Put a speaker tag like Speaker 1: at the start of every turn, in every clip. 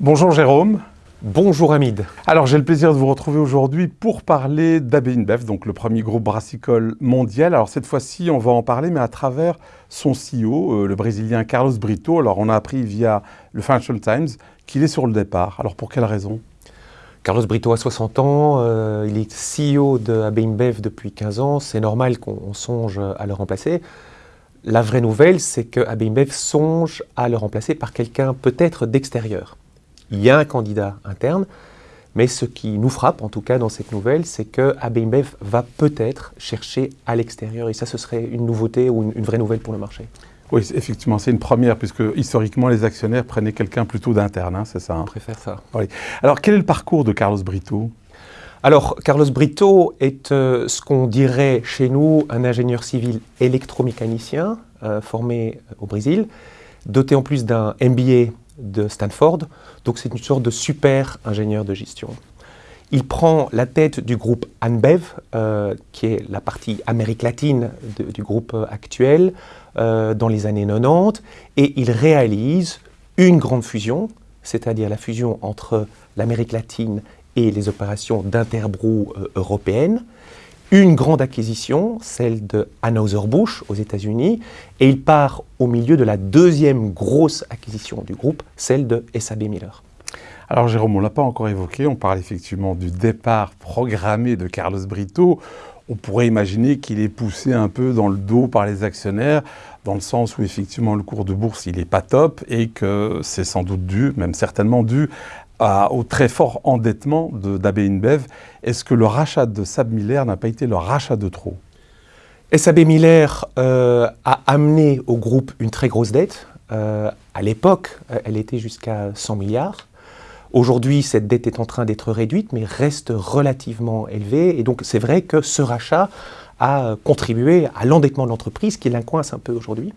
Speaker 1: Bonjour Jérôme.
Speaker 2: Bonjour Hamid.
Speaker 1: Alors j'ai le plaisir de vous retrouver aujourd'hui pour parler d'AB InBev, donc le premier groupe brassicole mondial. Alors cette fois-ci on va en parler mais à travers son CEO, euh, le Brésilien Carlos Brito. Alors on a appris via le Financial Times qu'il est sur le départ. Alors pour quelle raison?
Speaker 2: Carlos Brito a 60 ans, euh, il est CEO de AB InBev depuis 15 ans, c'est normal qu'on songe à le remplacer. La vraie nouvelle, c'est que AB InBev songe à le remplacer par quelqu'un peut-être d'extérieur. Il y a un candidat interne, mais ce qui nous frappe, en tout cas dans cette nouvelle, c'est que AB InBev va peut-être chercher à l'extérieur, et ça ce serait une nouveauté ou une vraie nouvelle pour le marché.
Speaker 1: Oui, effectivement, c'est une première, puisque historiquement, les actionnaires prenaient quelqu'un plutôt d'interne, hein, c'est ça
Speaker 2: hein On préfère ça.
Speaker 1: Alors, quel est le parcours de Carlos Brito?
Speaker 2: Alors, Carlos Brito est euh, ce qu'on dirait chez nous un ingénieur civil électromécanicien euh, formé au Brésil, doté en plus d'un MBA de Stanford, donc c'est une sorte de super ingénieur de gestion. Il prend la tête du groupe Anbev, euh, qui est la partie Amérique latine du groupe actuel, euh, dans les années 90 et il réalise une grande fusion, c'est-à-dire la fusion entre l'Amérique latine et les opérations d'Interbrou euh, européennes, une grande acquisition, celle de Anheuser-Busch aux États-Unis, et il part au milieu de la deuxième grosse acquisition du groupe, celle de SAB Miller.
Speaker 1: Alors Jérôme, on ne l'a pas encore évoqué, on parle effectivement du départ programmé de Carlos Brito on pourrait imaginer qu'il est poussé un peu dans le dos par les actionnaires, dans le sens où effectivement le cours de bourse il n'est pas top et que c'est sans doute dû, même certainement dû, au très fort endettement d'AB InBev. Est-ce que le rachat de Sab Miller n'a pas été le rachat de trop?
Speaker 2: SAB Miller euh, a amené au groupe une très grosse dette. Euh, à l'époque, euh, elle était jusqu'à 100 milliards. Aujourd'hui, cette dette est en train d'être réduite, mais reste relativement élevée. Et donc, c'est vrai que ce rachat a contribué à l'endettement de l'entreprise, qui l'incoince un peu aujourd'hui.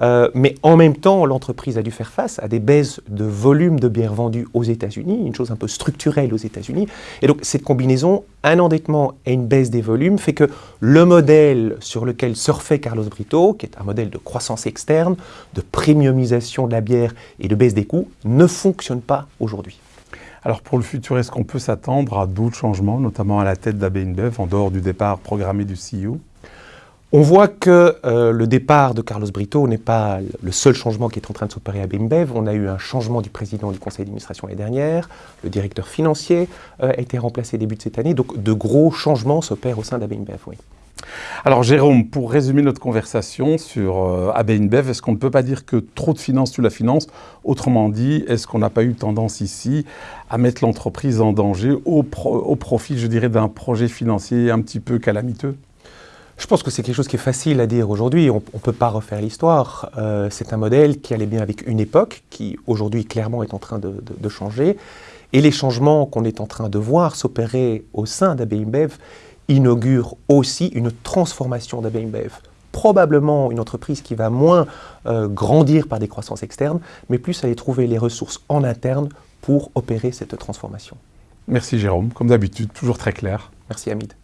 Speaker 2: Euh, mais en même temps, l'entreprise a dû faire face à des baisses de volume de bières vendues aux États-Unis, une chose un peu structurelle aux États-Unis. Et donc, cette combinaison, un endettement et une baisse des volumes, fait que le modèle sur lequel surfait Carlos Brito, qui est un modèle de croissance externe, de premiumisation de la bière et de baisse des coûts, ne fonctionne pas aujourd'hui.
Speaker 1: Alors pour le futur, est-ce qu'on peut s'attendre à d'autres changements, notamment à la tête d'AB InBev, en dehors du départ programmé du CEO
Speaker 2: on voit que euh, le départ de Carlos Brito n'est pas le seul changement qui est en train de s'opérer à Bimbev. On a eu un changement du président du conseil d'administration l'année dernière. Le directeur financier euh, a été remplacé début de cette année. Donc de gros changements s'opèrent au sein d'ABINBEV, oui.
Speaker 1: Alors Jérôme, pour résumer notre conversation sur euh, est-ce qu'on ne peut pas dire que trop de finances tue la finance? Autrement dit, est-ce qu'on n'a pas eu tendance ici à mettre l'entreprise en danger au profit, je dirais, d'un projet financier un petit peu calamiteux?
Speaker 2: Je pense que c'est quelque chose qui est facile à dire aujourd'hui. On ne peut pas refaire l'histoire. Euh, c'est un modèle qui allait bien avec une époque, qui aujourd'hui clairement est en train de, changer. Et les changements qu'on est en train de voir s'opérer au sein d'AB InBev inaugurent aussi une transformation d'AB InBev. Probablement une entreprise qui va moins euh, grandir par des croissances externes, mais plus aller trouver les ressources en interne pour opérer cette transformation.
Speaker 1: Merci Jérôme, comme d'habitude, toujours très clair.
Speaker 2: Merci Hamid.